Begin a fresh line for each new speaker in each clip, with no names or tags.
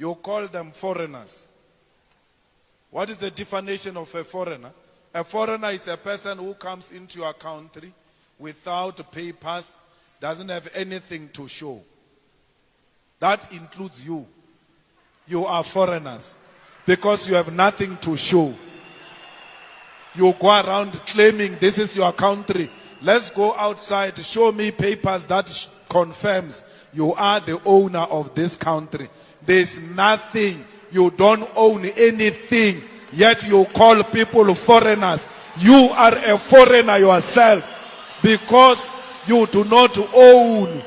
you call them foreigners. What is the definition of a foreigner? A foreigner is a person who comes into your country without papers, doesn't have anything to show. That includes you. You are foreigners because you have nothing to show. You go around claiming this is your country. Let's go outside. Show me papers that confirms you are the owner of this country. There's nothing. You don't own anything. Yet you call people foreigners. You are a foreigner yourself because you do not own.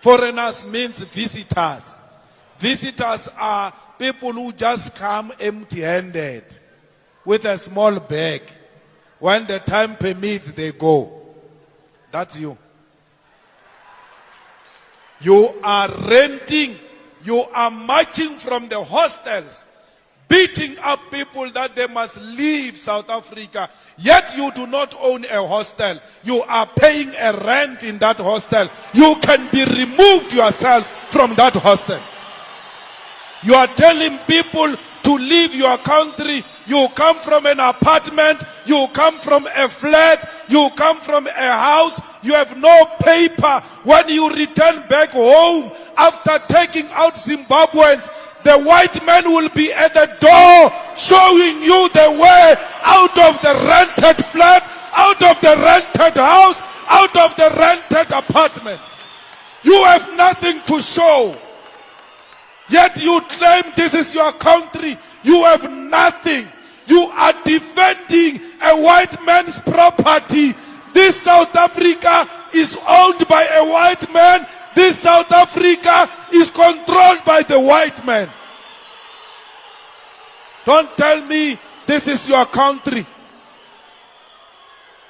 Foreigners means visitors. Visitors are people who just come empty handed with a small bag. When the time permits, they go. That's you. You are renting, you are marching from the hostels, beating up people that they must leave South Africa. Yet you do not own a hostel. You are paying a rent in that hostel. You can be removed yourself from that hostel. You are telling people to leave your country. You come from an apartment. You come from a flat. You come from a house. You have no paper. When you return back home after taking out Zimbabweans, the white man will be at the door showing you the way out of the rented flat, out of the rented house, out of the rented apartment. You have nothing to show. Yet you claim this is your country. You have nothing. You are defending a white man's property. This South Africa is owned by a white man. This South Africa is controlled by the white man. Don't tell me this is your country.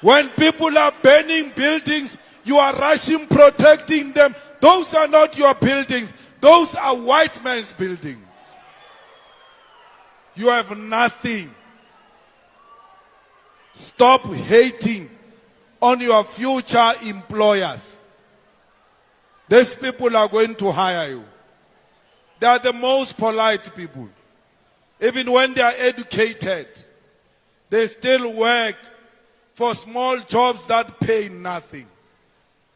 When people are burning buildings, you are rushing protecting them. Those are not your buildings. Those are white man's buildings. You have nothing. Stop hating on your future employers. These people are going to hire you. They are the most polite people. Even when they are educated, they still work for small jobs that pay nothing.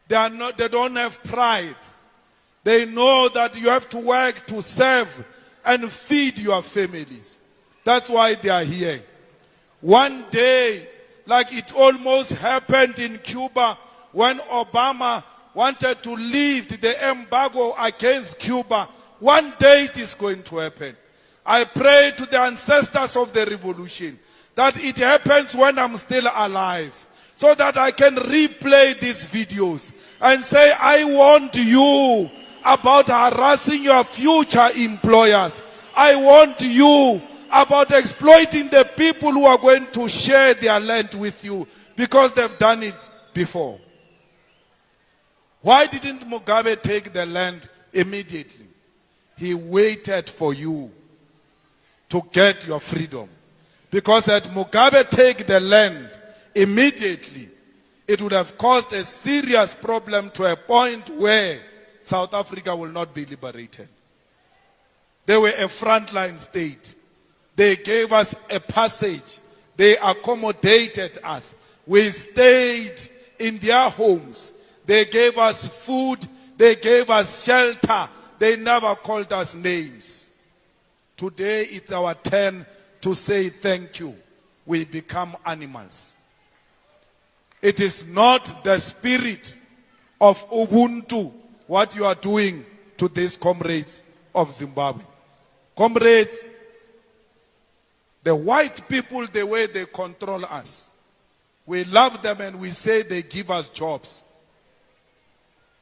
They, are not, they don't have pride. They know that you have to work to serve and feed your families. That's why they are here. One day, like it almost happened in Cuba when Obama wanted to lift the embargo against Cuba. One day it is going to happen. I pray to the ancestors of the revolution that it happens when I'm still alive so that I can replay these videos and say, I want you about harassing your future employers. I want you about exploiting the people who are going to share their land with you because they've done it before. Why didn't Mugabe take the land immediately? He waited for you to get your freedom. Because had Mugabe take the land immediately, it would have caused a serious problem to a point where South Africa will not be liberated. They were a frontline state. They gave us a passage. They accommodated us. We stayed in their homes. They gave us food. They gave us shelter. They never called us names. Today it's our turn to say thank you. We become animals. It is not the spirit of Ubuntu what you are doing to these comrades of Zimbabwe. Comrades, the white people, the way they control us, we love them and we say they give us jobs.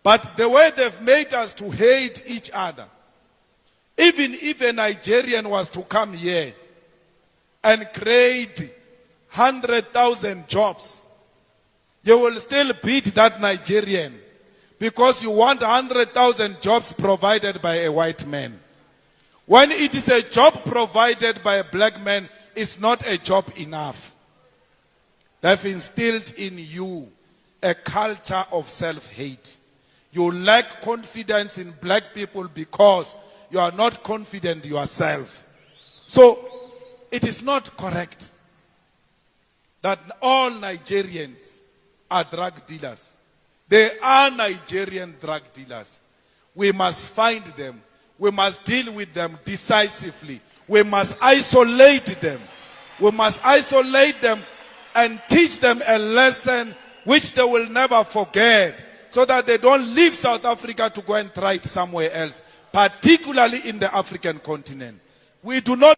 But the way they've made us to hate each other, even if a Nigerian was to come here and create 100,000 jobs, you will still beat that Nigerian because you want 100,000 jobs provided by a white man. When it is a job provided by a black man, it's not a job enough. They've instilled in you a culture of self hate. You lack confidence in black people because you are not confident yourself. So it is not correct that all Nigerians are drug dealers. They are Nigerian drug dealers. We must find them. We must deal with them decisively. We must isolate them. We must isolate them and teach them a lesson which they will never forget so that they don't leave South Africa to go and try it somewhere else, particularly in the African continent. We do not